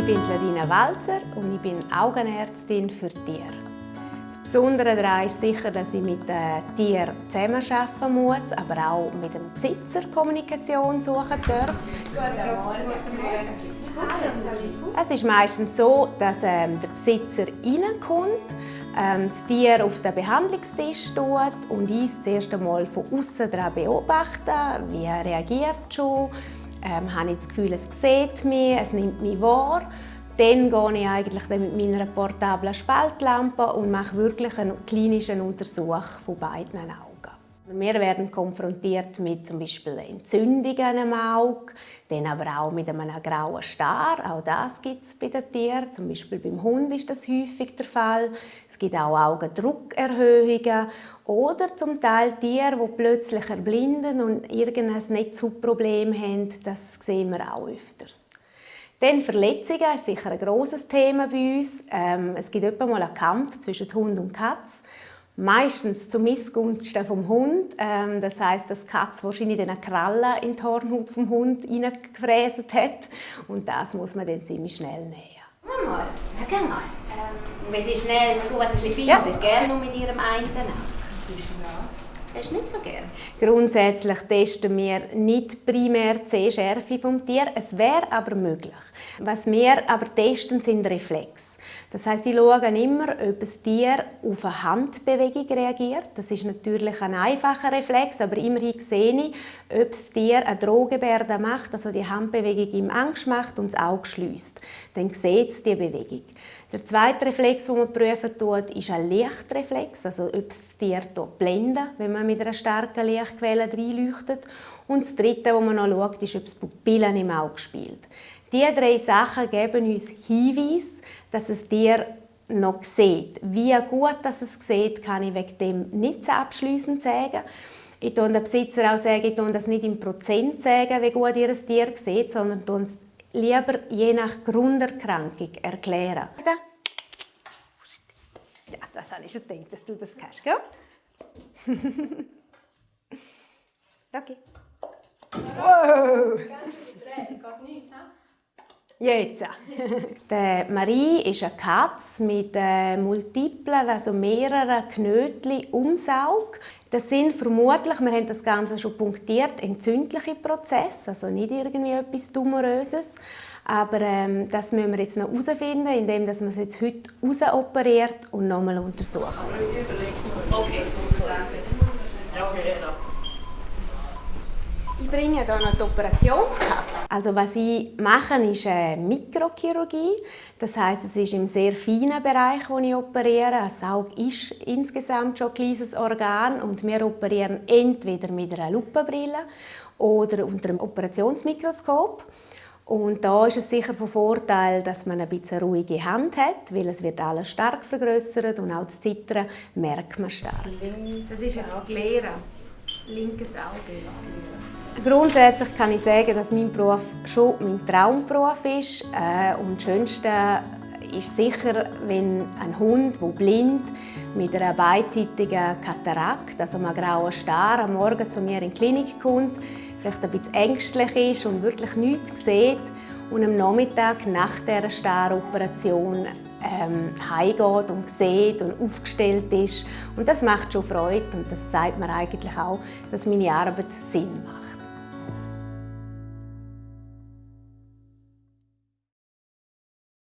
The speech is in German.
Ich bin Ladina Walzer und ich bin Augenärztin für Tiere. Das Besondere daran ist sicher, dass ich mit den Tieren zusammenarbeiten muss, aber auch mit dem Besitzer Kommunikation suchen darf. Es ist meistens so, dass ähm, der Besitzer reinkommt, ähm, das Tier auf den Behandlungstisch tut und ich das erste Mal von außen beobachten, wie er reagiert schon, ähm, habe ich das Gefühl, es sieht mich, es nimmt mich wahr. Dann gehe ich eigentlich mit meiner portablen Spaltlampe und mache wirklich einen klinischen Untersuch von beiden Augen. Wir werden konfrontiert mit zum Beispiel Entzündungen am Auge, dann aber auch mit einem grauen Star. Auch das gibt es bei den Tieren. Zum Beispiel beim Hund ist das häufig der Fall. Es gibt auch Augendruckerhöhungen oder zum Teil Tiere, die plötzlich erblinden und irgendein Netzhautproblem haben. Das sehen wir auch öfters. Dann Verletzungen ist sicher ein grosses Thema bei uns. Ähm, es gibt etwa mal einen Kampf zwischen Hund und Katz meistens zu Missgunsten vom Hund. Ähm, das heißt, dass die Katze wahrscheinlich den Krallen in die Hornhaut vom Hund hineingefräst hat und das muss man dann ziemlich schnell nähen. Mal, ja, geh mal. Ähm, wenn Sie schnell das Gute finden, ja. gerne nur mit Ihrem einen Auge. Das ist nicht so gern. Grundsätzlich testen wir nicht primär die Sehschärfe vom Tier. Es wäre aber möglich. Was wir aber testen, sind Reflexe. Das heißt, ich schaue immer, ob das Tier auf eine Handbewegung reagiert. Das ist natürlich ein einfacher Reflex, aber immerhin sehe ich, ob das Tier eine Drohgebärde macht, also die Handbewegung ihm Angst macht und das Auge schließt. Dann sieht es die Bewegung. Der zweite Reflex, den man prüfen tut, ist ein Lichtreflex, also ob das Tier blenden, wenn man mit einer starken Lichtquelle reinleuchtet. Und das dritte, wo man noch schaut, ist, ob es Pupillen im Auge spielt. Diese drei Sachen geben uns Hinweise, dass das Tier noch sieht. Wie gut dass es sieht, kann ich wegen dem nicht so abschliessend sagen. Ich sage den Besitzer auch sagen, ich das nicht im Prozent sagen, wie gut ihr Tier sieht, sondern lieber je nach Grunderkrankung erklären. Ja, das habe ich schon gedacht, dass du das kannst, gell? okay. Wow! Jetzt. Marie ist eine Katze mit äh, multiplen, also mehreren Knötchen ums Auge. Das sind vermutlich, wir haben das Ganze schon punktiert, entzündliche Prozesse, also nicht irgendwie etwas Tumoröses. Aber ähm, das müssen wir jetzt noch herausfinden, indem wir es jetzt heute rausoperiert und nochmal untersuchen. Okay, super. Ich bringe hier noch die Operationskatze. Also was ich mache, ist eine Mikrochirurgie. Das heißt, es ist im sehr feinen Bereich, wo ich operiere. Das Auge ist insgesamt schon ein kleines Organ und wir operieren entweder mit einer Lupenbrille oder unter einem Operationsmikroskop. Und da ist es sicher von Vorteil, dass man ein bisschen ruhige Hand hat, weil es wird alles stark vergrößert und auch das Zittern merkt man stark. Das ist jetzt das Lehren linkes Auge. Grundsätzlich kann ich sagen, dass mein Beruf schon mein Traumberuf ist. Äh, und das Schönste ist sicher, wenn ein Hund, der blind mit einer beidseitigen Katarakt, also einem grauen Star, am Morgen zu mir in die Klinik kommt, vielleicht ein bisschen ängstlich ist und wirklich nichts sieht und am Nachmittag nach dieser Staroperation ähm, heimgeht und sieht und aufgestellt ist. Und das macht schon Freude und das zeigt mir eigentlich auch, dass meine Arbeit Sinn macht.